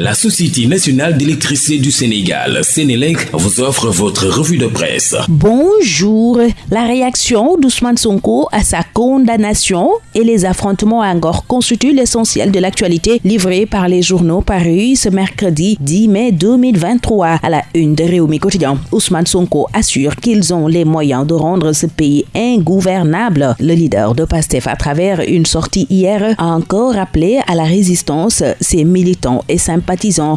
La Société nationale d'électricité du Sénégal, Sénélec, vous offre votre revue de presse. Bonjour. La réaction d'Ousmane Sonko à sa condamnation et les affrontements à Angor constituent l'essentiel de l'actualité livrée par les journaux parus ce mercredi 10 mai 2023 à la une de Réumi Quotidien. Ousmane Sonko assure qu'ils ont les moyens de rendre ce pays ingouvernable. Le leader de PASTEF, à travers une sortie hier, a encore appelé à la résistance ses militants et sympathisants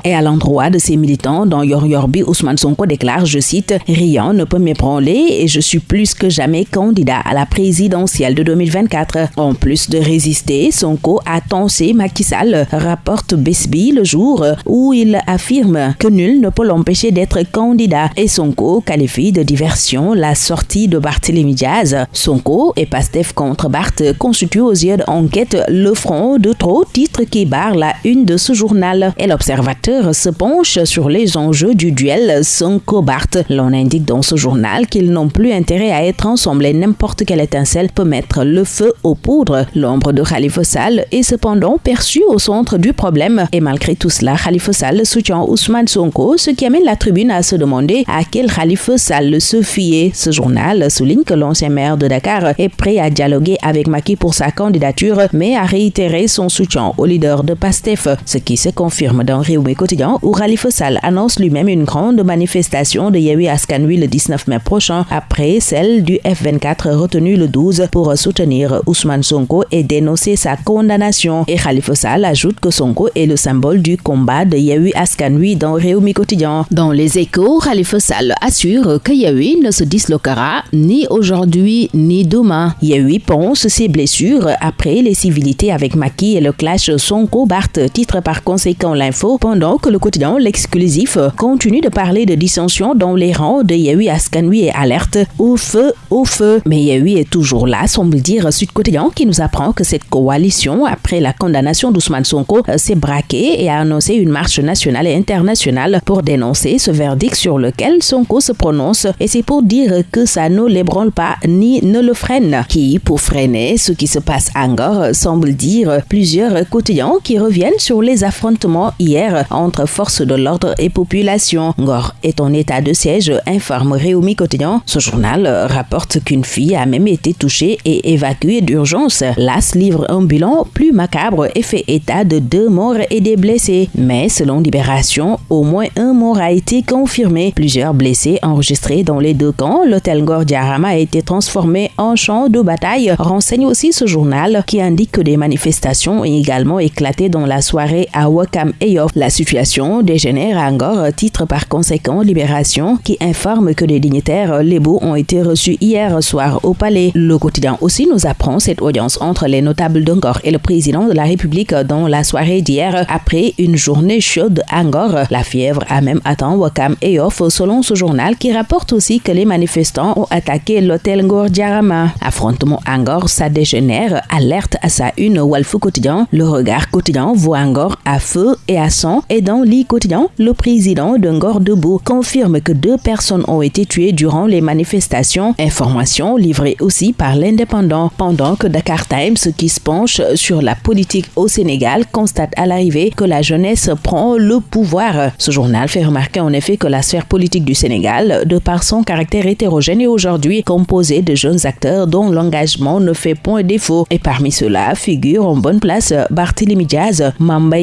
et à l'endroit de ses militants dans Yor Yorbi, Ousmane Sonko déclare, je cite, Rien ne peut m'ébranler et je suis plus que jamais candidat à la présidentielle de 2024. En plus de résister, Sonko a tensé Macky Sall, rapporte Besby le jour où il affirme que nul ne peut l'empêcher d'être candidat et Sonko qualifie de diversion la sortie de Barthélémy Diaz. Sonko et Pastef contre Barth constituent aux yeux d'enquête le front de trop titres qui barre la une de ce journal. Observateur se penche sur les enjeux du duel Sonko-Barth. L'on indique dans ce journal qu'ils n'ont plus intérêt à être ensemble et n'importe quelle étincelle peut mettre le feu aux poudres. L'ombre de Khalifa Sall est cependant perçue au centre du problème. Et malgré tout cela, Khalifa Sall soutient Ousmane Sonko, ce qui amène la tribune à se demander à quel Khalifa Sall se fier. Ce journal souligne que l'ancien maire de Dakar est prêt à dialoguer avec Maki pour sa candidature, mais a réitéré son soutien au leader de PASTEF, ce qui se confirme dans Réumé Quotidien où Khalifa Sall annonce lui-même une grande manifestation de Yewi Askanui le 19 mai prochain après celle du F24 retenue le 12 pour soutenir Ousmane Sonko et dénoncer sa condamnation. Et Khalifa Sall ajoute que Sonko est le symbole du combat de Yewi Askanui dans Réumi Quotidien. Dans les échos, Khalifa Sall assure que Yewi ne se disloquera ni aujourd'hui ni demain. Yewi pense ses blessures après les civilités avec Maki et le clash Sonko-Barth, titre par conséquent l'info pendant que le quotidien L'exclusif continue de parler de dissension dans les rangs de Yehui Askanui et alerte au feu, au feu. Mais Yehui est toujours là, semble dire Sud Quotidien, qui nous apprend que cette coalition, après la condamnation d'Ousmane Sonko, s'est braquée et a annoncé une marche nationale et internationale pour dénoncer ce verdict sur lequel Sonko se prononce. Et c'est pour dire que ça ne l'ébranle pas ni ne le freine. Qui, pour freiner ce qui se passe encore, semble dire plusieurs quotidiens qui reviennent sur les affrontements hier entre forces de l'ordre et population. Ngor est en état de siège, informe Réumi Quotidien. Ce journal rapporte qu'une fille a même été touchée et évacuée d'urgence. L'AS livre un bilan plus macabre et fait état de deux morts et des blessés. Mais selon Libération, au moins un mort a été confirmé. Plusieurs blessés enregistrés dans les deux camps. L'hôtel Ngor Diarama a été transformé en champ de bataille. Renseigne aussi ce journal qui indique que des manifestations ont également éclaté dans la soirée à Wakam et la situation dégénère encore, titre par conséquent Libération, qui informe que des dignitaires lébaux ont été reçus hier soir au palais. Le quotidien aussi nous apprend cette audience entre les notables d'Angor et le président de la République dans la soirée d'hier après une journée chaude à Angor. La fièvre a même atteint Wakam et selon ce journal qui rapporte aussi que les manifestants ont attaqué l'hôtel Ngor Diarama. Affrontement Angor, ça dégénère, alerte à sa une Walfou quotidien. Le regard quotidien voit Angor à feu et à et dans l'I quotidien, le président de Ngor Debout confirme que deux personnes ont été tuées durant les manifestations. Information livrée aussi par l'Indépendant. Pendant que Dakar Times, qui se penche sur la politique au Sénégal, constate à l'arrivée que la jeunesse prend le pouvoir. Ce journal fait remarquer en effet que la sphère politique du Sénégal, de par son caractère hétérogène, est aujourd'hui composée de jeunes acteurs dont l'engagement ne fait point défaut. Et parmi ceux-là figurent en bonne place Barthélémy Diaz, Mamba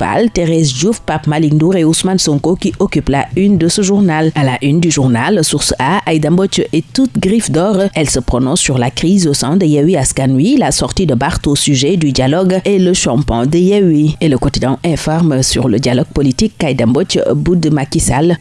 Igno, Thérèse Diouf, Pape Malik et Ousmane Sonko qui occupent la une de ce journal. À la une du journal, source A, Aïda est toute griffe d'or. Elle se prononce sur la crise au sein de Yehui Askanui, la sortie de Barth au sujet du dialogue et le champagne de Yehui. Et le quotidien informe sur le dialogue politique Aïda bout de Macky Sall.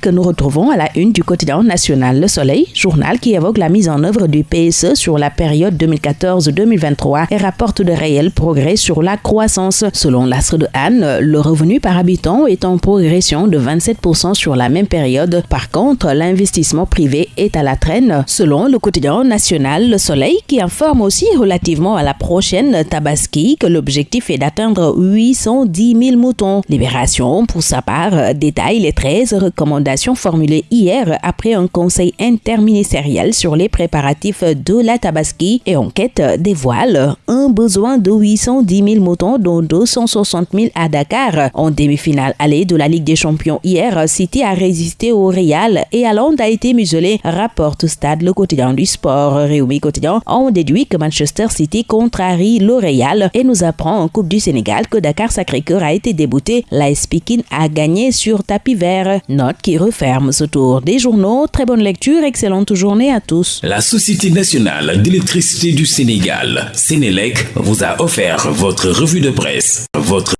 Que nous retrouvons à la une du quotidien national Le Soleil, journal qui évoque la mise en œuvre du PSE sur la période 2014-2023 et rapporte de réels progrès sur la croissance. Selon l'astre de Anne, le revenu par habitant est en progression de 27% sur la même période. Par contre, l'investissement privé est à la traîne, selon le quotidien national Le Soleil, qui informe aussi relativement à la prochaine Tabaski que l'objectif est d'atteindre 810 000 moutons. Libération, pour sa part, détaille les 13 recommandations formulées hier après un conseil interministériel sur les préparatifs de la Tabaski et enquête dévoile un besoin de 810 000 moutons, dont 260 000 à Dakar. En demi-finale allée de la Ligue des Champions hier, City a résisté au Real et Hollande a été muselé, rapporte Stade le quotidien du sport. Réumi quotidien on déduit que Manchester City contrarie le Real et nous apprend en Coupe du Sénégal que Dakar Sacré-Cœur a été débouté. La Pekin a gagné sur tapis vert. Note qui referme ce tour des journaux. Très bonne lecture, excellente journée à tous. La Société nationale d'électricité du Sénégal, Sénélec, vous a offert votre revue de presse. Votre